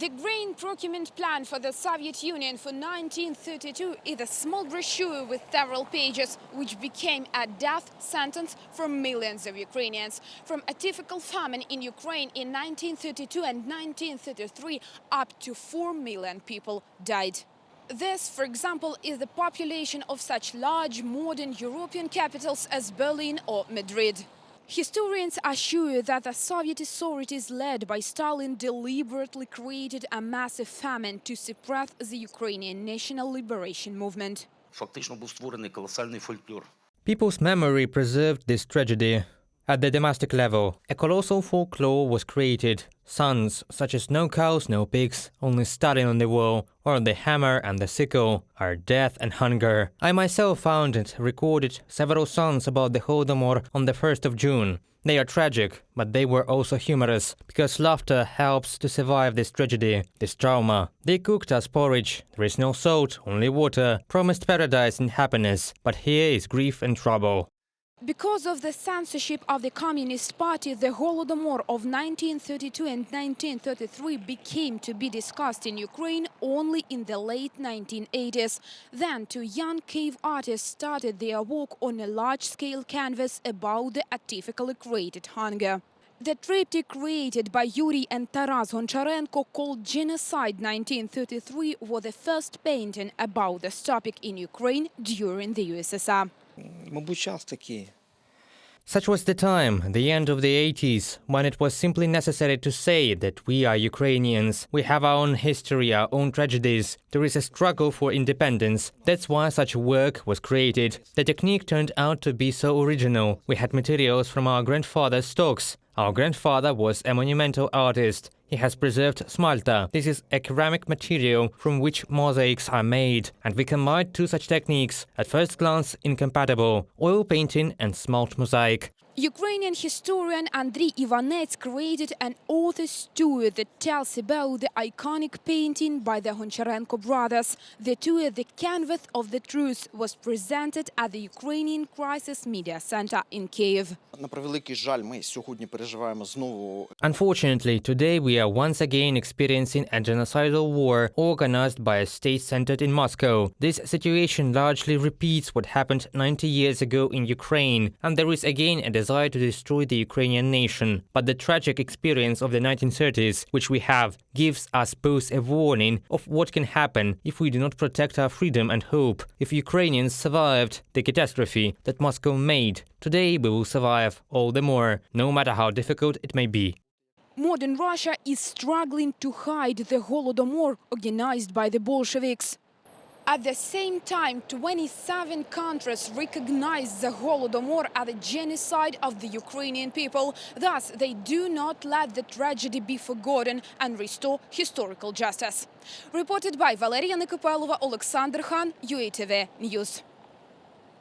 The Grain Procurement Plan for the Soviet Union for 1932 is a small brochure with several pages, which became a death sentence for millions of Ukrainians. From a difficult famine in Ukraine in 1932 and 1933, up to 4 million people died. This, for example, is the population of such large modern European capitals as Berlin or Madrid. Historians assure that the Soviet authorities led by Stalin deliberately created a massive famine to suppress the Ukrainian national liberation movement. People's memory preserved this tragedy. At the domestic level, a colossal folklore was created Sons such as no cows, no pigs, only Stalin on the wall, or the hammer and the sickle, are death and hunger. I myself found and recorded several songs about the Holodomor on the 1st of June. They are tragic, but they were also humorous, because laughter helps to survive this tragedy, this trauma. They cooked us porridge, there is no salt, only water, promised paradise and happiness, but here is grief and trouble. Because of the censorship of the Communist Party, the Holodomor of 1932 and 1933 became to be discussed in Ukraine only in the late 1980s. Then two young cave artists started their work on a large-scale canvas about the artificially created hunger. The triptych created by Yuri and Taras Goncharenko called Genocide 1933 was the first painting about this topic in Ukraine during the USSR. Мабуть, час такий. Such was the time, the end of the 80s, when it was simply necessary to say that we are Ukrainians. We have our own history, our own tragedies. There is a struggle for independence. That's why such work was created. The technique turned out to be so original. We had materials from our grandfather's stocks. Our grandfather was a monumental artist. He has preserved smalta. This is a ceramic material from which mosaics are made, and we combined two such techniques, at first glance incompatible, oil painting and smalt mosaic. Ukrainian historian Andriy Ivanets created an author's tour that tells about the iconic painting by the Honcharenko brothers. The tour, The Canvas of the Truth, was presented at the Ukrainian Crisis Media Center in Kiev. Unfortunately, today we are once again experiencing a genocidal war organized by a state centered in Moscow. This situation largely repeats what happened 90 years ago in Ukraine, and there is again a desire to destroy the Ukrainian nation. But the tragic experience of the 1930s, which we have, gives us both a warning of what can happen if we do not protect our freedom and hope. If Ukrainians survived the catastrophe that Moscow made, today we will survive all the more, no matter how difficult it may be. Modern Russia is struggling to hide the Holodomor organized by the Bolsheviks. At the same time, 27 countries recognize the Holodomor as a genocide of the Ukrainian people. Thus, they do not let the tragedy be forgotten and restore historical justice. Reported by Valeria Nikopelova, Alexander Khan, UATV News.